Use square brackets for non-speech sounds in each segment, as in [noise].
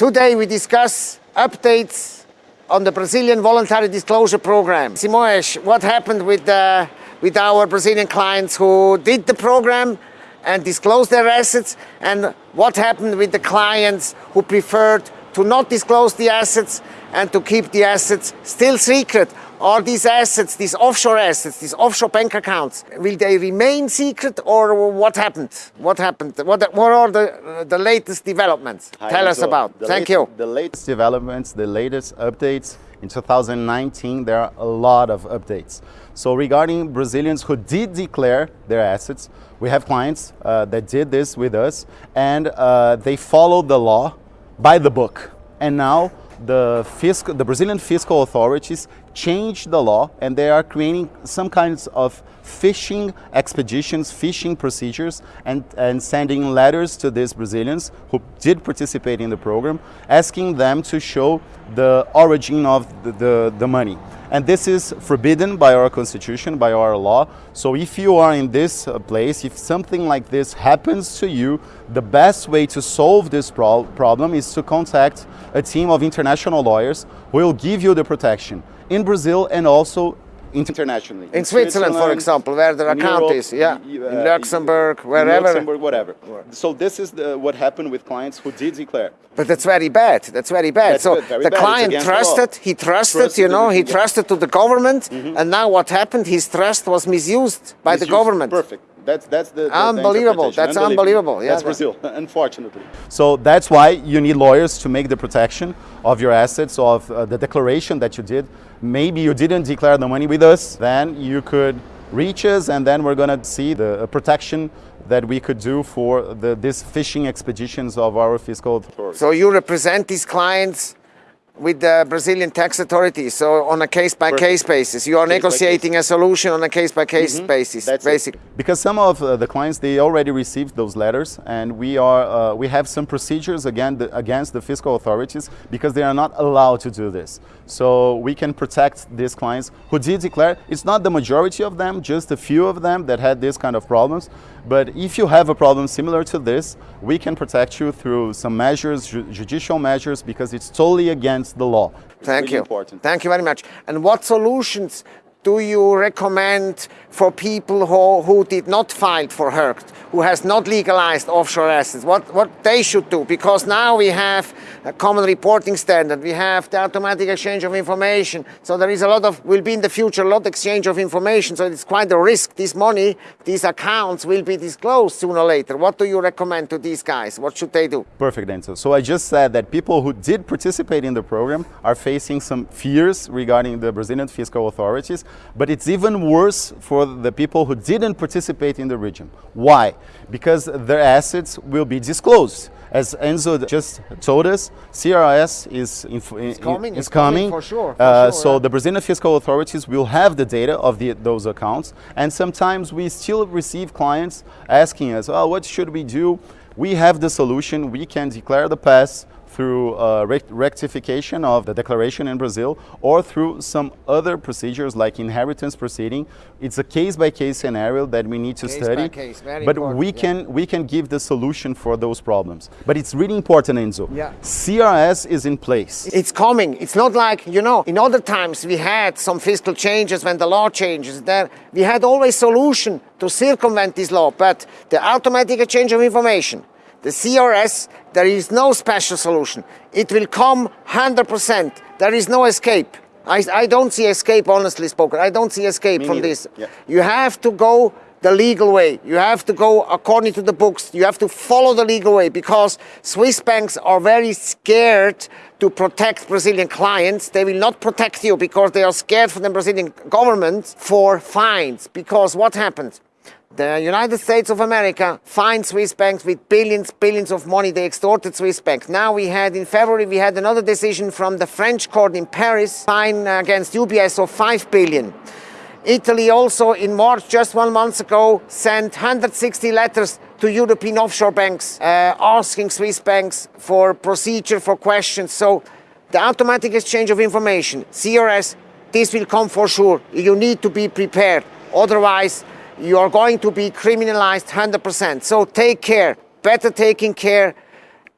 Today we discuss updates on the Brazilian voluntary disclosure program. Simões, what happened with, the, with our Brazilian clients who did the program and disclosed their assets and what happened with the clients who preferred to not disclose the assets and to keep the assets still secret are these assets, these offshore assets, these offshore bank accounts, will they remain secret or what happened? What happened? What, what are the, the latest developments? Hi, Tell us so about. Thank late- you. The latest developments, the latest updates. In 2019, there are a lot of updates. So regarding Brazilians who did declare their assets, we have clients uh, that did this with us and uh, they followed the law by the book. And now the, fiscal, the Brazilian fiscal authorities changed the law and they are creating some kinds of fishing expeditions, fishing procedures, and, and sending letters to these Brazilians who did participate in the program, asking them to show the origin of the, the, the money. And this is forbidden by our constitution, by our law. So if you are in this uh, place, if something like this happens to you, the best way to solve this pro problem is to contact a team of international lawyers who will give you the protection in Brazil and also internationally. In Switzerland, for example, where the in account Europe, is, yeah. y- In uh, Luxembourg, in wherever. Luxembourg, whatever. So this is the, what happened with clients who did declare. But that's very bad. That's very bad. That's so good, very the bad. Client against the law. trusted, he trusted, Trusted you know, he yeah. trusted to the government, and now what happened? His trust was misused by the government. Perfect. That's that's the, the- the Unbelievable. interpretation. That's unbelievable. Yeah, that's that- Brazil, [laughs] unfortunately. So that's why you need lawyers to make the protection of your assets, of uh, the declaration that you did. Maybe you didn't declare the money with us, then you could reach us, and then we're gonna see the uh, protection that we could do for the, these fishing expeditions of our fiscal authorities. So you represent these clients with the Brazilian tax authorities. So on a case-by-case basis, you are Case by negotiating a solution on a case-by-case basis, That's it. Because some of uh, the clients they already received those letters, and we are uh, we have some procedures again the, against the fiscal authorities because they are not allowed to do this. So we can protect these clients who did declare. It's not the majority of them, just a few of them that had this kind of problems. But if you have a problem similar to this, we can protect you through some measures, ju- judicial measures, because it's totally against the law. Thank really you. Important. Thank you very much. And what solutions do you recommend for people who, who did not file for RERCT, who has not legalized offshore assets? What, what they should do? Because now we have a common reporting standard, we have the automatic exchange of information. So there is a lot of, will be in the future, a lot of exchange of information. So it's quite a risk. This money, these accounts will be disclosed sooner or later. What do you recommend to these guys? What should they do? Perfect answer. So I just said that people who did participate in the program are facing some fears regarding the Brazilian fiscal authorities, but it's even worse for the people who didn't participate in the region. Why? Because their assets will be disclosed. As Enzo just told us, CRS is, in- coming, is it's coming coming. for sure, for Uh, sure, so yeah. the Brazilian fiscal authorities will have the data of the, those accounts, and sometimes we still receive clients asking us, "Oh, what should we do?" We have the solution. We can declare the pass through uh, rec- rectification of the declaration in Brazil, or through some other procedures like inheritance proceeding. It's a case-by-case scenario that we need to Case study, case, but important, we yeah. can we can give the solution for those problems. But it's really important, Enzo. Yeah. CRS is in place. It's coming. It's not like, you know, in other times we had some fiscal changes when the law changes. There we had always solution to circumvent this law, but the automatic exchange of information, the CRS, there is no special solution. It will come 100%. There is no escape. I, I don't see escape, honestly spoken. I don't see escape Me from neither. this. Yeah. You have to go the legal way. You have to go according to the books. You have to follow the legal way because Swiss banks are very scared to protect Brazilian clients. They will not protect you because they are scared for the Brazilian government for fines. Because what happens? The United States of America fined Swiss banks with billions, billions of money. They extorted Swiss banks. Now we had, in February, we had another decision from the French court in Paris, fine against UBS of 5 billion. Italy also in March, just one month ago, sent 160 letters to European offshore banks uh, asking Swiss banks for procedure, for questions. So the automatic exchange of information, CRS, this will come for sure. You need to be prepared. Otherwise, you are going to be criminalized 100%. So take care, better taking care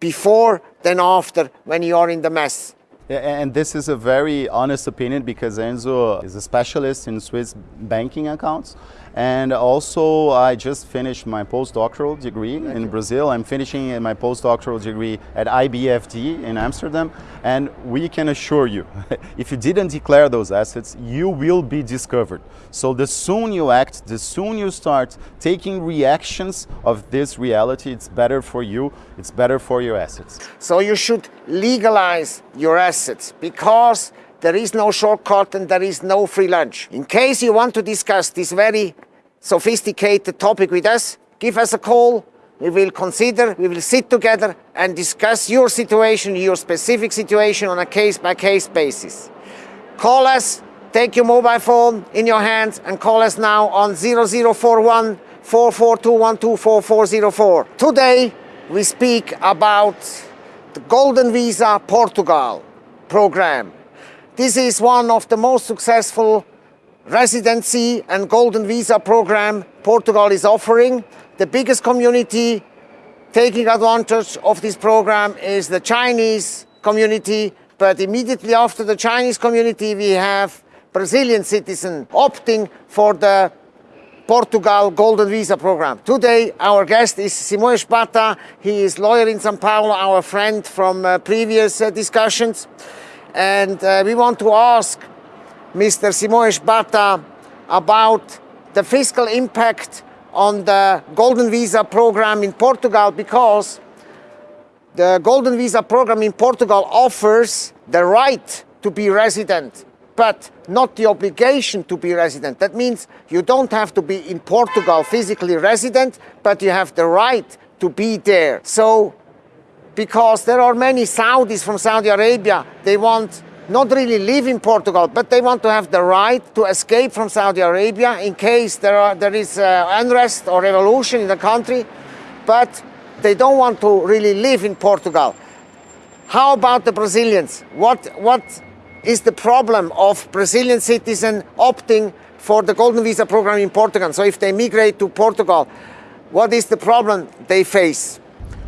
before than after when you are in the mess. And this is a very honest opinion because Enzo is a specialist in Swiss banking accounts. And also, I just finished my postdoctoral degree in Brazil. I'm finishing my postdoctoral degree at IBFD in Amsterdam. And we can assure you, [laughs] if you didn't declare those assets, you will be discovered. So the soon you act, the soon you start taking reactions of this reality, it's better for you, it's better for your assets. So you should legalize your assets because there is no shortcut and there is no free lunch. In case you want to discuss this very sophisticated topic with us, give us a call. We will consider, we will sit together and discuss your situation, your specific situation on a case-by-case -case basis. Call us, take your mobile phone in your hands and call us now on 0041 44212444. Today we speak about the Golden Visa Portugal program. This is one of the most successful residency and golden visa program Portugal is offering. The biggest community taking advantage of this program is the Chinese community, but immediately after the Chinese community we have Brazilian citizens opting for the Portugal Golden Visa Program. Today our guest is Simões Bata. He is lawyer in São Paulo, our friend from uh, previous uh, discussions. And uh, we want to ask Mr. Simões Bata about the fiscal impact on the Golden Visa program in Portugal because the Golden Visa program in Portugal offers the right to be resident, but not the obligation to be resident. That means you don't have to be in Portugal physically resident, but you have the right to be there. So because there are many Saudis from Saudi Arabia. They want not really live in Portugal, but they want to have the right to escape from Saudi Arabia in case there, are, there is uh, unrest or revolution in the country, but they don't want to really live in Portugal. How about the Brazilians? What, what is the problem of Brazilian citizens opting for the Golden Visa program in Portugal? So if they migrate to Portugal, what is the problem they face?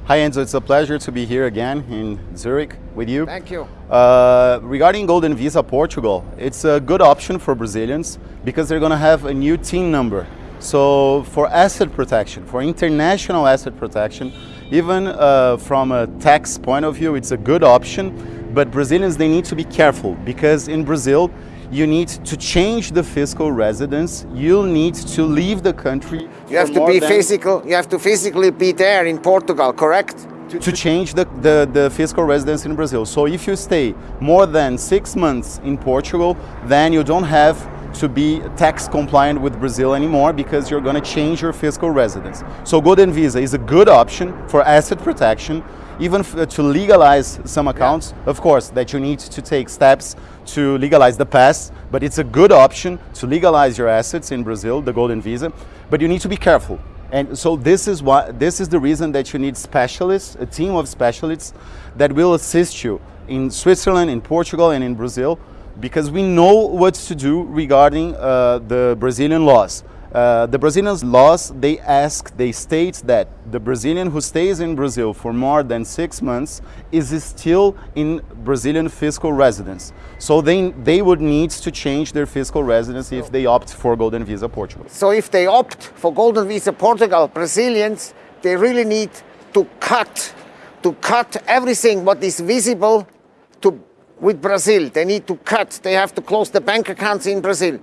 Hi Enzo, it's a pleasure to be here again in Zurich with you. Thank you. Uh, regarding Golden Visa Portugal, it's a good option for Brazilians because they're going to have a new TIN number. So for asset protection, for international asset protection, even uh, from a tax point of view, it's a good option. But Brazilians, they need to be careful because in Brazil, you need to change the fiscal residence. You'll need to leave the country. You have to be physical. You have to physically be there in Portugal, correct? To, to change the, the, the, fiscal residence in Brazil. So if you stay more than six months in Portugal, then you don't have to be tax compliant with Brazil anymore because you're going to change your fiscal residence. So Golden Visa is a good option for asset protection even uh, to legalize some accounts, yeah. of course, that you need to take steps to legalize the past, but it's a good option to legalize your assets in Brazil, the Golden Visa, but you need to be careful. And so this is why this is the reason that you need specialists, a team of specialists that will assist you in Switzerland, in Portugal, and in Brazil, because we know what to do regarding uh, the Brazilian laws. Uh, the Brazilian laws, they ask, they state that the Brazilian who stays in Brazil for more than six months is still in Brazilian fiscal residence. So they, they would need to change their fiscal residence if they opt for Golden Visa Portugal. So if they opt for Golden Visa Portugal, Brazilians, they really need to cut, to cut everything what is visible to, with Brazil. They need to cut, they have to close the bank accounts in Brazil.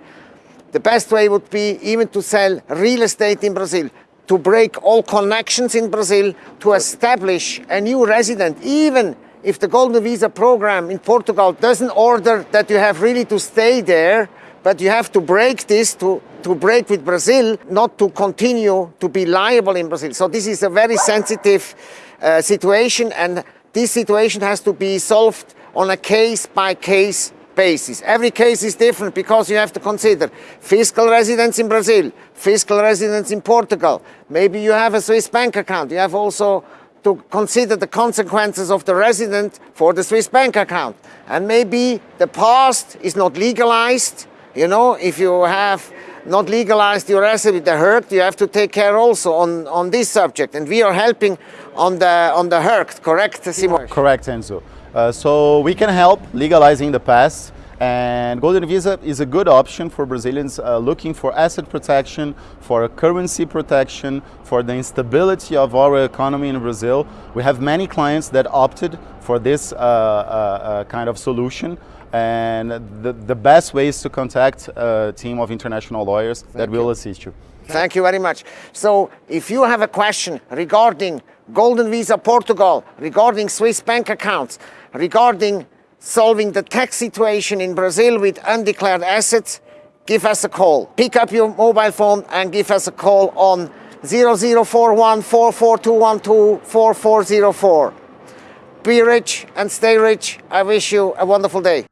The best way would be even to sell real estate in Brazil, to break all connections in Brazil, to establish a new resident, even if the Golden Visa program in Portugal doesn't order that you have really to stay there, but you have to break this to, to break with Brazil, not to continue to be liable in Brazil. So this is a very sensitive uh, situation and this situation has to be solved on a case-by-case -case basis. Every case is different because you have to consider fiscal residence in Brazil, fiscal residence in Portugal. Maybe you have a Swiss bank account. You have also to consider the consequences of the resident for the Swiss bank account. And maybe the past is not legalized You know, if you have not legalized your asset with the HERC, you have to take care also on, on this subject. And we are helping on the, on the HERC, correct, Simon? Correct, Enzo. Uh, so we can help legalizing the past. And Golden Visa is a good option for Brazilians uh, looking for asset protection, for currency protection, for the instability of our economy in Brazil. We have many clients that opted for this uh, uh, uh, kind of solution. And the, the best way is to contact a team of international lawyers that will assist you. Thank you very much. So if you have a question regarding Golden Visa Portugal, regarding Swiss bank accounts, regarding solving the tax situation in Brazil with undeclared assets, give us a call. Pick up your mobile phone and give us a call on 0041 44212 4404. Be rich and stay rich. I wish you a wonderful day.